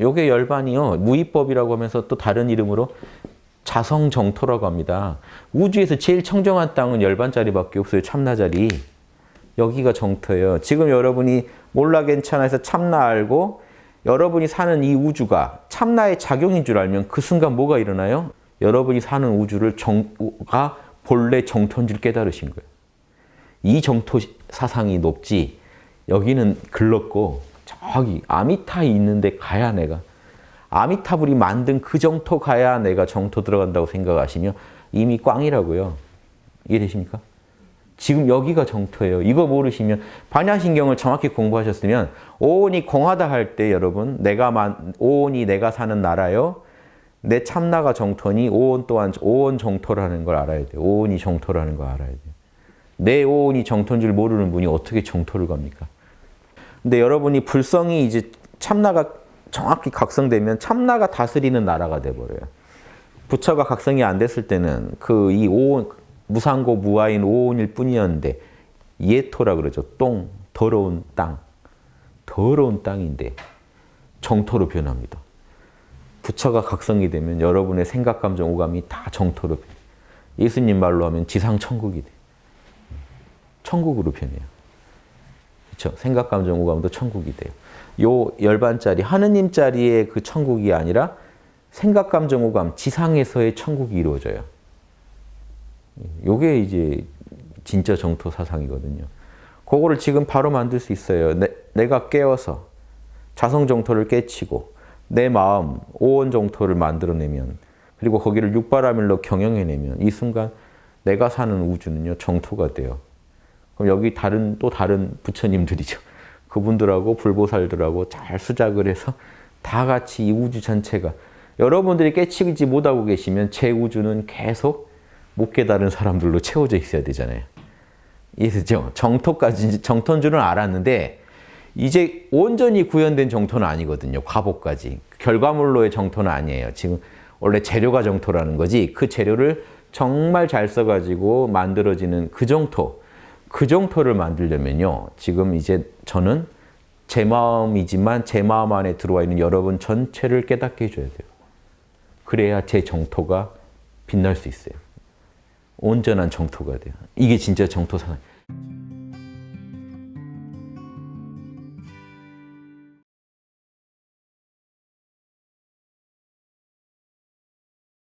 요게 열반이요. 무위법이라고 하면서 또 다른 이름으로 자성정토라고 합니다. 우주에서 제일 청정한 땅은 열반자리밖에 없어요. 참나자리. 여기가 정토예요. 지금 여러분이 몰라 괜찮아서 참나 알고 여러분이 사는 이 우주가 참나의 작용인 줄 알면 그 순간 뭐가 일어나요? 여러분이 사는 우주를 정가 본래 정토인 줄 깨달으신 거예요. 이 정토 사상이 높지 여기는 글렀고 저기 아미타에 있는데 가야 내가 아미타불이 만든 그 정토 가야 내가 정토 들어간다고 생각하시면 이미 꽝이라고요. 이해되십니까? 지금 여기가 정토예요. 이거 모르시면 반야신경을 정확히 공부하셨으면 오온이 공하다 할 때 여러분 내가 만 오온이 내가 사는 나라요. 내 참나가 정토니 오온 또한 오온 정토라는 걸 알아야 돼요. 오온이 정토라는 걸 알아야 돼요. 내 오온이 정토인 줄 모르는 분이 어떻게 정토를 갑니까? 근데 여러분이 불성이 이제 참나가 정확히 각성되면 참나가 다스리는 나라가 돼버려요. 부처가 각성이 안 됐을 때는 그 이 오온 무상고 무아인 오온일 뿐이었는데 예토라 그러죠. 똥, 더러운 땅. 더러운 땅인데 정토로 변합니다. 부처가 각성이 되면 여러분의 생각, 감정, 오감이 다 정토로 변해요. 예수님 말로 하면 지상천국이 돼요. 천국으로 변해요. 그렇죠? 생각, 감정, 오감도 천국이 돼요. 요 열반짜리 하느님짜리의 그 천국이 아니라 생각, 감정, 오감 지상에서의 천국이 이루어져요. 요게 이제 진짜 정토 사상이거든요. 그거를 지금 바로 만들 수 있어요. 내, 내가 깨어서 자성 정토를 깨치고 내 마음 오온 정토를 만들어내면 그리고 거기를 육바라밀로 경영해내면 이 순간 내가 사는 우주는요 정토가 돼요. 그럼 여기 다른 또 다른 부처님들이죠. 그분들하고 불보살들하고 잘 수작을 해서 다 같이 이 우주 전체가 여러분들이 깨치지 못하고 계시면 제 우주는 계속 못 깨달은 사람들로 채워져 있어야 되잖아요. 이해되죠? 정토까지, 정토인 줄은 알았는데 이제 온전히 구현된 정토는 아니거든요. 과보까지. 결과물로의 정토는 아니에요. 지금 원래 재료가 정토라는 거지 그 재료를 정말 잘 써가지고 만들어지는 그 정토 그 정토를 만들려면요. 지금 이제 저는 제 마음이지만 제 마음 안에 들어와 있는 여러분 전체를 깨닫게 해줘야 돼요. 그래야 제 정토가 빛날 수 있어요. 온전한 정토가 돼요. 이게 진짜 정토 사상.